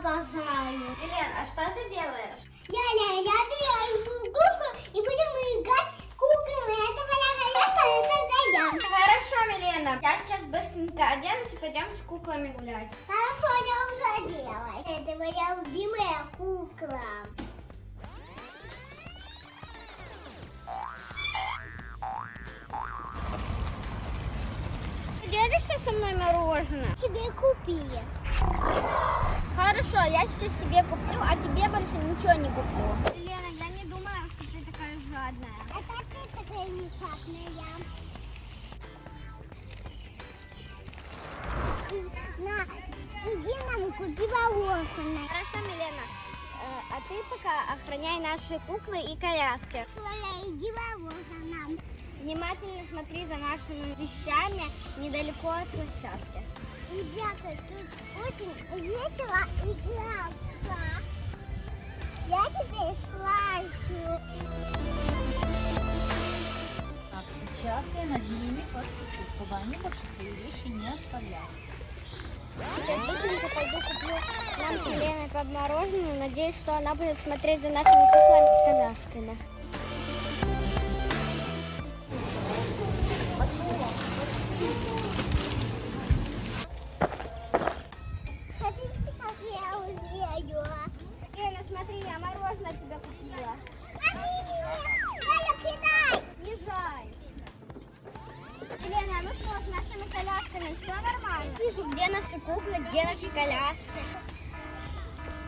обожаю. Елена, а что ты делаешь? Я, я, я беру игрушку и будем играть куклами. Это моя коллекция, это я. Хорошо, Милена. Я сейчас быстренько оденусь и пойдем с куклами гулять. Хорошо, я уже делаю. Это моя любимая кукла. Делишься со мной мороженое? Тебе купили. Хорошо, я сейчас себе куплю, а тебе больше ничего не куплю. Елена, я не думала, что ты такая жадная. Это ты такая несчастная. На, иди нам купи мороженое. Хорошо, Милена. Э, А ты пока охраняй наши куклы и коляски. Соля, иди мороженое. Внимательно смотри за нашими вещами недалеко от площадки. Ребята, тут очень весело играться. Я теперь слажу. Так, сейчас я над ними пошучу, чтобы они больше свои вещи не оставляли. Я быстренько пойду куплю нам с Еленой под мороженое. Надеюсь, что она будет смотреть за нашими куклами я мороженое тебе купила. Галя, кидай! Езжай. Елена, ну что, с нашими колясками все нормально? Вижу, где наши куклы, где наши коляски.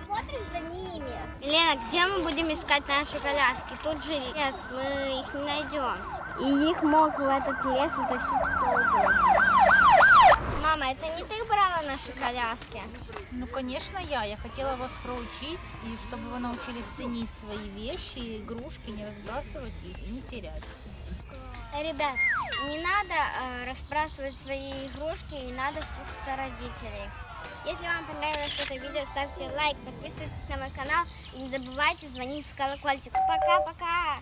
Смотришь за ними. Елена, где мы будем искать наши коляски? Тут же лес, мы их не найдем. И их мог в этот лес утащить куклы. Мама, это не ты брала наши коляски? Ну, конечно, я. Я хотела вас проучить, и чтобы вы научились ценить свои вещи, игрушки, не разбрасывать их и не терять. Ребят, не надо э, разбрасывать свои игрушки, не надо слушаться родителей. Если вам понравилось это видео, ставьте лайк, подписывайтесь на мой канал и не забывайте звонить в колокольчик. Пока-пока!